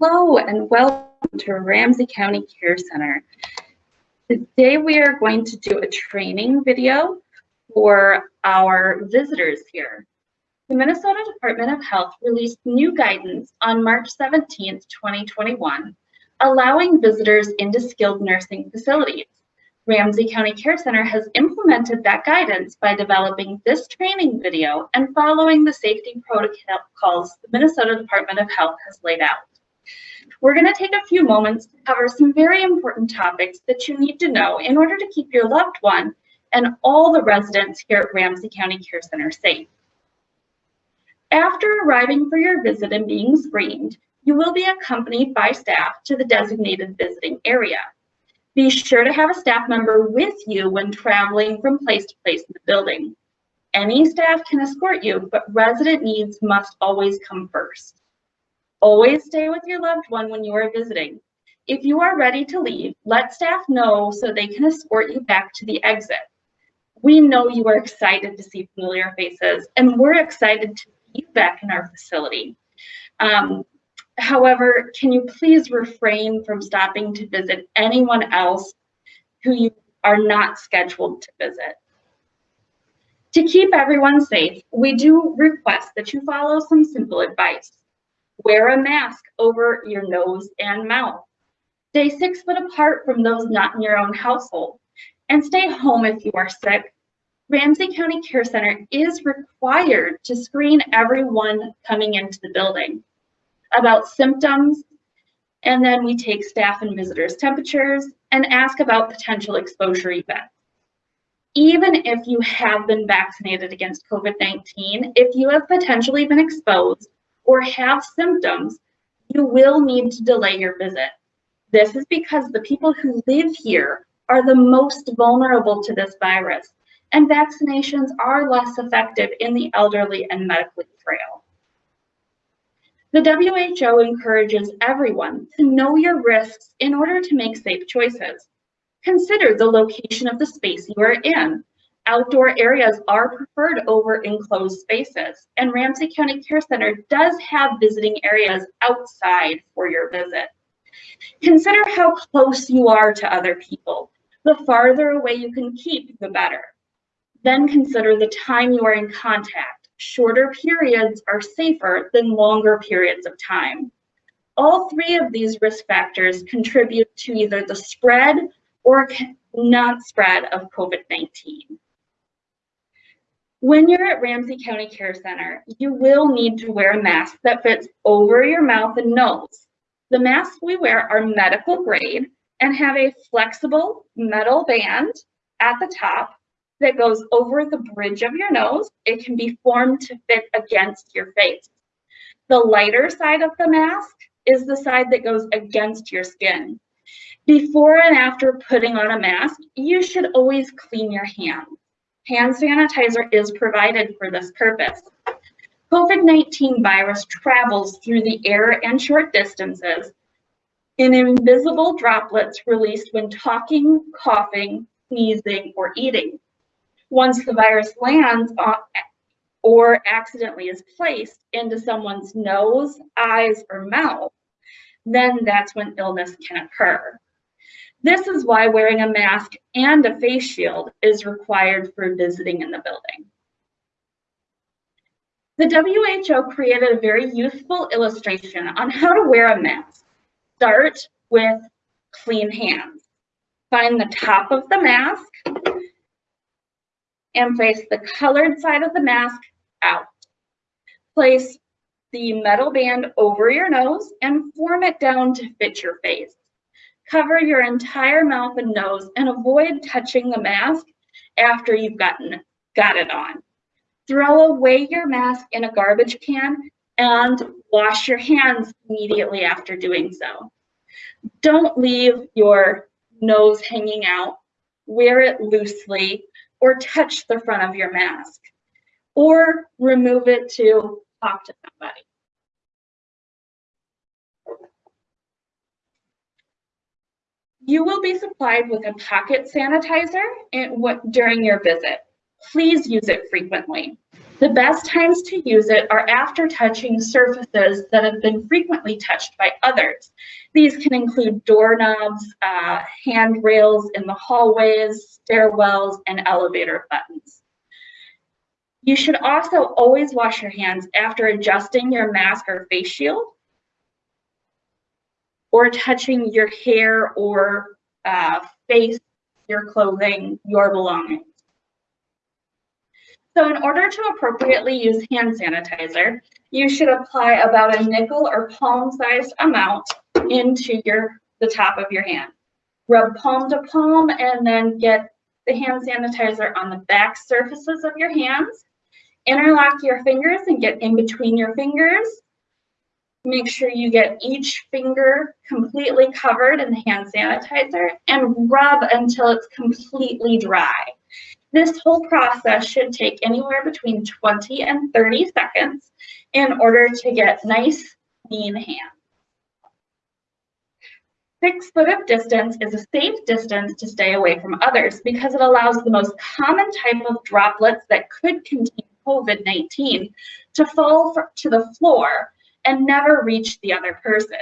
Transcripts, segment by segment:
Hello and welcome to Ramsey County Care Center. Today we are going to do a training video for our visitors here. The Minnesota Department of Health released new guidance on March 17, 2021, allowing visitors into skilled nursing facilities. Ramsey County Care Center has implemented that guidance by developing this training video and following the safety protocols the Minnesota Department of Health has laid out. We're going to take a few moments to cover some very important topics that you need to know in order to keep your loved one and all the residents here at Ramsey County Care Center safe. After arriving for your visit and being screened, you will be accompanied by staff to the designated visiting area. Be sure to have a staff member with you when traveling from place to place in the building. Any staff can escort you, but resident needs must always come first. Always stay with your loved one when you are visiting. If you are ready to leave, let staff know so they can escort you back to the exit. We know you are excited to see familiar faces, and we're excited to be back in our facility. Um, However, can you please refrain from stopping to visit anyone else who you are not scheduled to visit? To keep everyone safe, we do request that you follow some simple advice. Wear a mask over your nose and mouth. Stay six foot apart from those not in your own household. And stay home if you are sick. Ramsey County Care Center is required to screen everyone coming into the building about symptoms, and then we take staff and visitors temperatures and ask about potential exposure events. Even if you have been vaccinated against COVID-19, if you have potentially been exposed or have symptoms, you will need to delay your visit. This is because the people who live here are the most vulnerable to this virus, and vaccinations are less effective in the elderly and medically frail. The WHO encourages everyone to know your risks in order to make safe choices. Consider the location of the space you are in. Outdoor areas are preferred over enclosed spaces, and Ramsey County Care Center does have visiting areas outside for your visit. Consider how close you are to other people. The farther away you can keep, the better. Then consider the time you are in contact shorter periods are safer than longer periods of time. All three of these risk factors contribute to either the spread or not spread of COVID-19. When you're at Ramsey County Care Center, you will need to wear a mask that fits over your mouth and nose. The masks we wear are medical grade and have a flexible metal band at the top that goes over the bridge of your nose. It can be formed to fit against your face. The lighter side of the mask is the side that goes against your skin. Before and after putting on a mask, you should always clean your hands. Hand sanitizer is provided for this purpose. COVID-19 virus travels through the air and short distances in invisible droplets released when talking, coughing, sneezing, or eating. Once the virus lands on, or accidentally is placed into someone's nose, eyes, or mouth, then that's when illness can occur. This is why wearing a mask and a face shield is required for visiting in the building. The WHO created a very useful illustration on how to wear a mask. Start with clean hands. Find the top of the mask and place the colored side of the mask out. Place the metal band over your nose and form it down to fit your face. Cover your entire mouth and nose and avoid touching the mask after you've gotten got it on. Throw away your mask in a garbage can and wash your hands immediately after doing so. Don't leave your nose hanging out. Wear it loosely or touch the front of your mask or remove it to talk to somebody. You will be supplied with a pocket sanitizer during your visit. Please use it frequently. The best times to use it are after touching surfaces that have been frequently touched by others. These can include doorknobs, uh, handrails in the hallways, stairwells, and elevator buttons. You should also always wash your hands after adjusting your mask or face shield or touching your hair or uh, face, your clothing, your belongings. So in order to appropriately use hand sanitizer, you should apply about a nickel or palm-sized amount into your the top of your hand. Rub palm to palm and then get the hand sanitizer on the back surfaces of your hands. Interlock your fingers and get in between your fingers. Make sure you get each finger completely covered in the hand sanitizer and rub until it's completely dry. This whole process should take anywhere between 20 and 30 seconds in order to get nice, clean hands. Six foot of distance is a safe distance to stay away from others because it allows the most common type of droplets that could contain COVID-19 to fall to the floor and never reach the other person.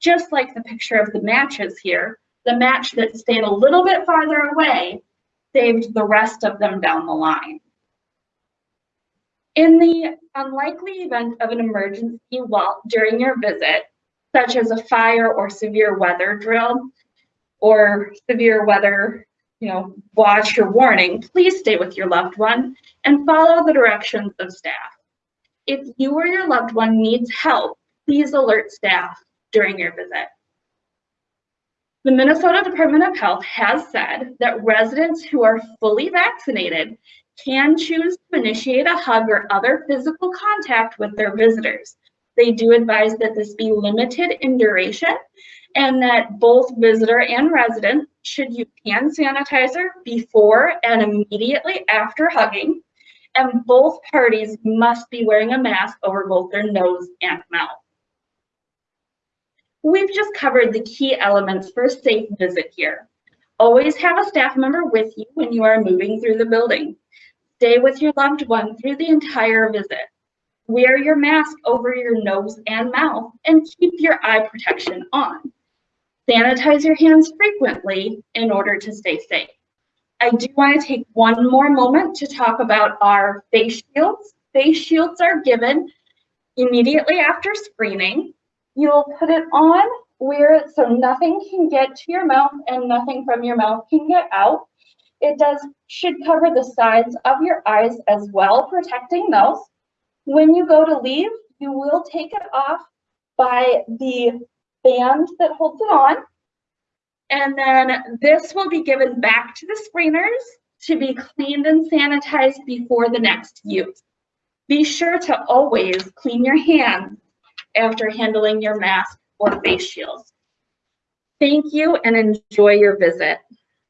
Just like the picture of the matches here, the match that stayed a little bit farther away saved the rest of them down the line. In the unlikely event of an emergency while during your visit, such as a fire or severe weather drill or severe weather, you know, watch or warning, please stay with your loved one and follow the directions of staff. If you or your loved one needs help, please alert staff during your visit. The Minnesota Department of Health has said that residents who are fully vaccinated can choose to initiate a hug or other physical contact with their visitors. They do advise that this be limited in duration and that both visitor and resident should use hand sanitizer before and immediately after hugging. And both parties must be wearing a mask over both their nose and mouth. We've just covered the key elements for a safe visit here. Always have a staff member with you when you are moving through the building. Stay with your loved one through the entire visit. Wear your mask over your nose and mouth and keep your eye protection on. Sanitize your hands frequently in order to stay safe. I do want to take one more moment to talk about our face shields. Face shields are given immediately after screening You'll put it on where so nothing can get to your mouth and nothing from your mouth can get out. It does should cover the sides of your eyes as well, protecting those. When you go to leave, you will take it off by the band that holds it on. And then this will be given back to the screeners to be cleaned and sanitized before the next use. Be sure to always clean your hands after handling your mask or face shields. Thank you and enjoy your visit.